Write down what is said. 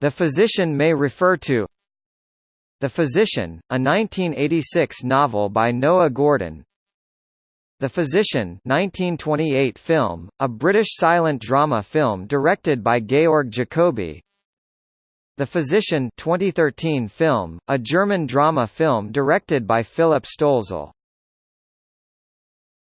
The Physician may refer to The Physician, a 1986 novel by Noah Gordon. The Physician 1928 film, a British silent drama film directed by Georg Jacoby. The Physician 2013 film, a German drama film directed by Philipp Stölzl.